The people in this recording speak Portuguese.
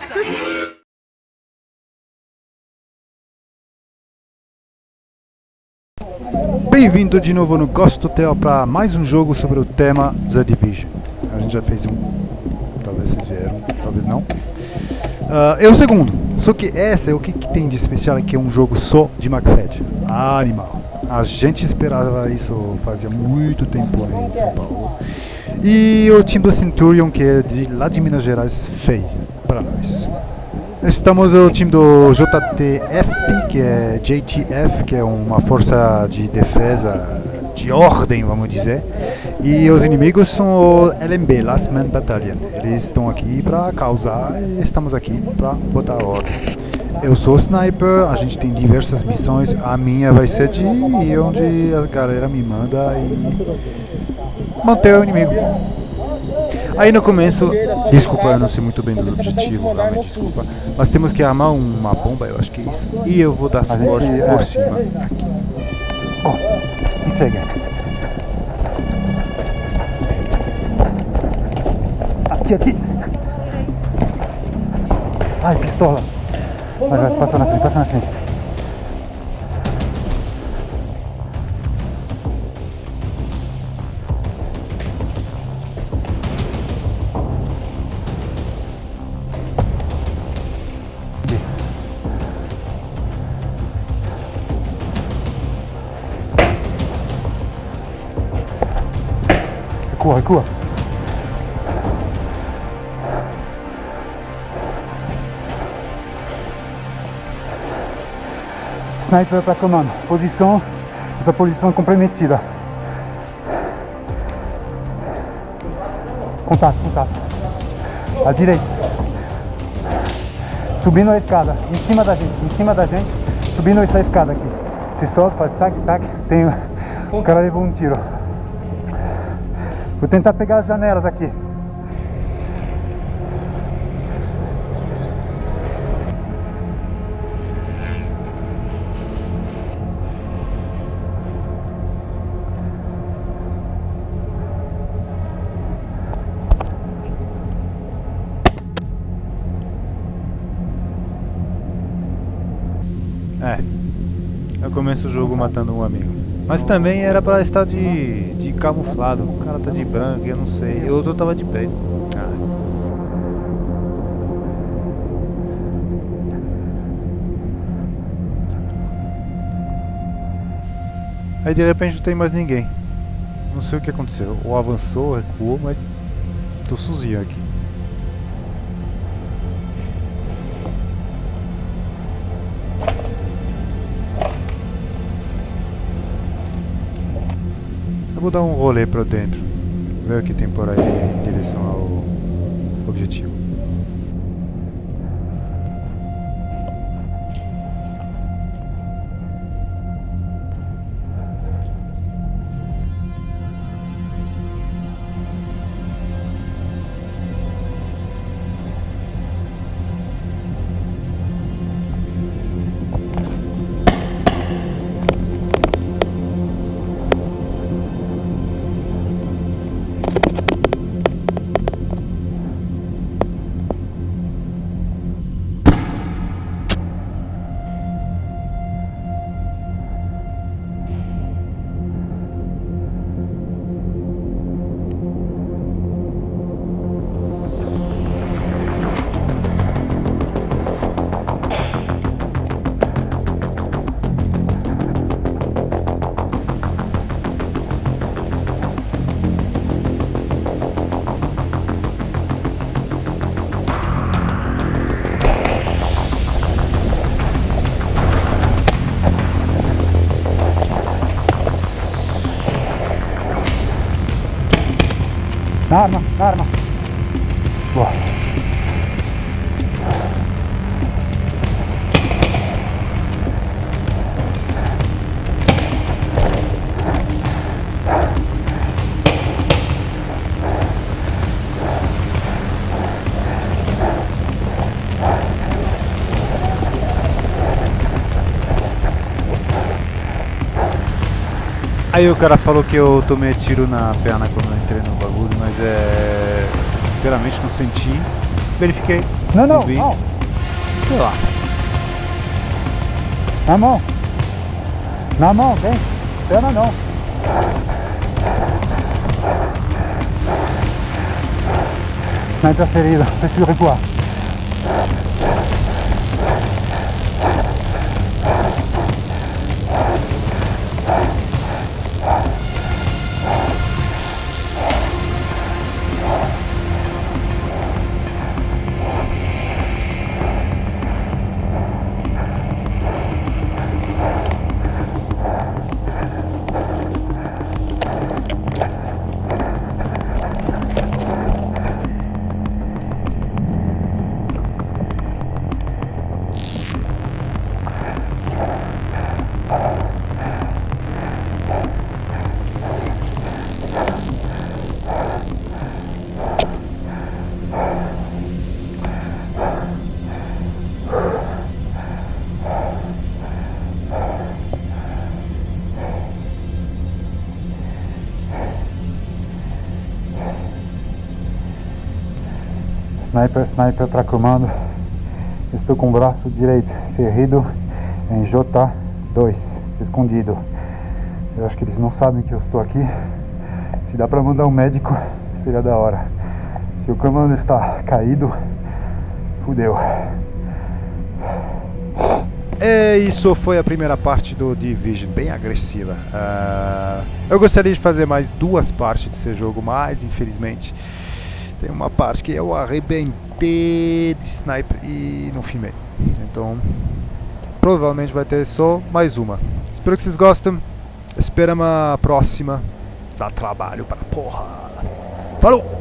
puta! Bem-vindo de novo no Ghost Hotel para mais um jogo sobre o tema The Division. A gente já fez um, talvez vocês vieram, talvez não. Uh, é o segundo, só que esse é o que, que tem de especial é que é um jogo só de. Ah, animal. A gente esperava isso fazia muito tempo aí em São Paulo. E o time do Centurion, que é de lá de Minas Gerais, fez para nós. Estamos no time do JTF, que é JTF, que é uma força de defesa de ordem, vamos dizer. E os inimigos são o LMB, Last Man Battalion. Eles estão aqui para causar e estamos aqui para botar ordem. Eu sou sniper, a gente tem diversas missões. A minha vai ser de onde a galera me manda e manter o inimigo. Aí no começo, desculpa, eu não sei muito bem do objetivo, realmente desculpa, mas temos que armar uma bomba, eu acho que é isso, e eu vou dar suporte por cima aqui. Oh, e segue. Aqui, aqui. Ai, pistola. Vai, vai, passa na frente, passa na frente. Recua, recua. Sniper para comando. Posição, essa posição é comprometida. Contato, contato. À direita. Subindo a escada, em cima da gente, em cima da gente, subindo essa escada aqui. Se solta, faz tac, tac, tem... O cara levou um tiro. Vou tentar pegar as janelas aqui. É, eu começo o jogo matando um amigo. Mas também era pra estar de, de camuflado. O cara tá de branco, eu não sei. E o outro tava de preto. Ah. Aí de repente não tem mais ninguém. Não sei o que aconteceu. Ou avançou, recuou, mas tô sozinho aqui. Eu vou dar um rolê pra dentro, ver o que tem por aí em direção ao objetivo. Arma, arma. Boa. Aí o cara falou que eu tomei tiro na perna quando eu entrei no bagulho, é. Sinceramente não senti. verifiquei. Não, não, vi. não. Sei lá. Na mão. Na mão, vem. Perna não. Sniper ferido, preciso recuar. Sniper, sniper para comando. Estou com o braço direito ferido em J2, escondido. Eu acho que eles não sabem que eu estou aqui. Se dá para mandar um médico, seria da hora. Se o comando está caído, fudeu. É, isso foi a primeira parte do Division, bem agressiva. Ah, eu gostaria de fazer mais duas partes desse jogo, mas infelizmente tem uma parte que eu arrebentei de sniper e não filmei. Então, provavelmente vai ter só mais uma. Espero que vocês gostem. Esperamos a próxima. Dá trabalho para porra. Falou!